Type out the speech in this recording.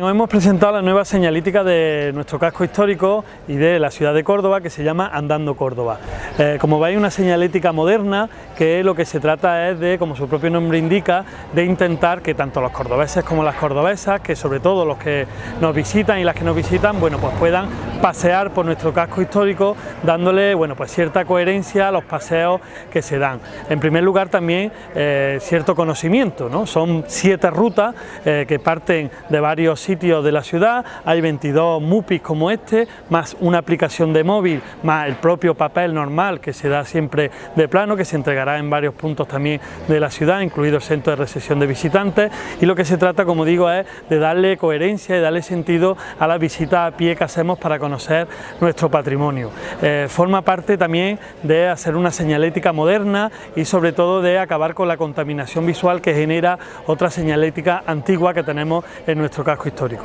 Hoy hemos presentado la nueva señalítica de nuestro casco histórico y de la ciudad de Córdoba que se llama Andando Córdoba. Eh, como veis una señalítica moderna que lo que se trata es de, como su propio nombre indica, de intentar que tanto los cordobeses como las cordobesas, que sobre todo los que nos visitan y las que nos visitan, bueno pues puedan pasear por nuestro casco histórico dándole bueno pues cierta coherencia a los paseos que se dan. En primer lugar también eh, cierto conocimiento, ¿no? son siete rutas eh, que parten de varios sitios de la ciudad, hay 22 MUPIs como este, más una aplicación de móvil, más el propio papel normal que se da siempre de plano, que se entregará en varios puntos también de la ciudad, incluido el centro de recepción de visitantes, y lo que se trata, como digo, es de darle coherencia y darle sentido a la visita a pie que hacemos para conocer nuestro patrimonio. Eh, forma parte también de hacer una señalética moderna y sobre todo de acabar con la contaminación visual que genera otra señalética antigua que tenemos en nuestro casco histórico.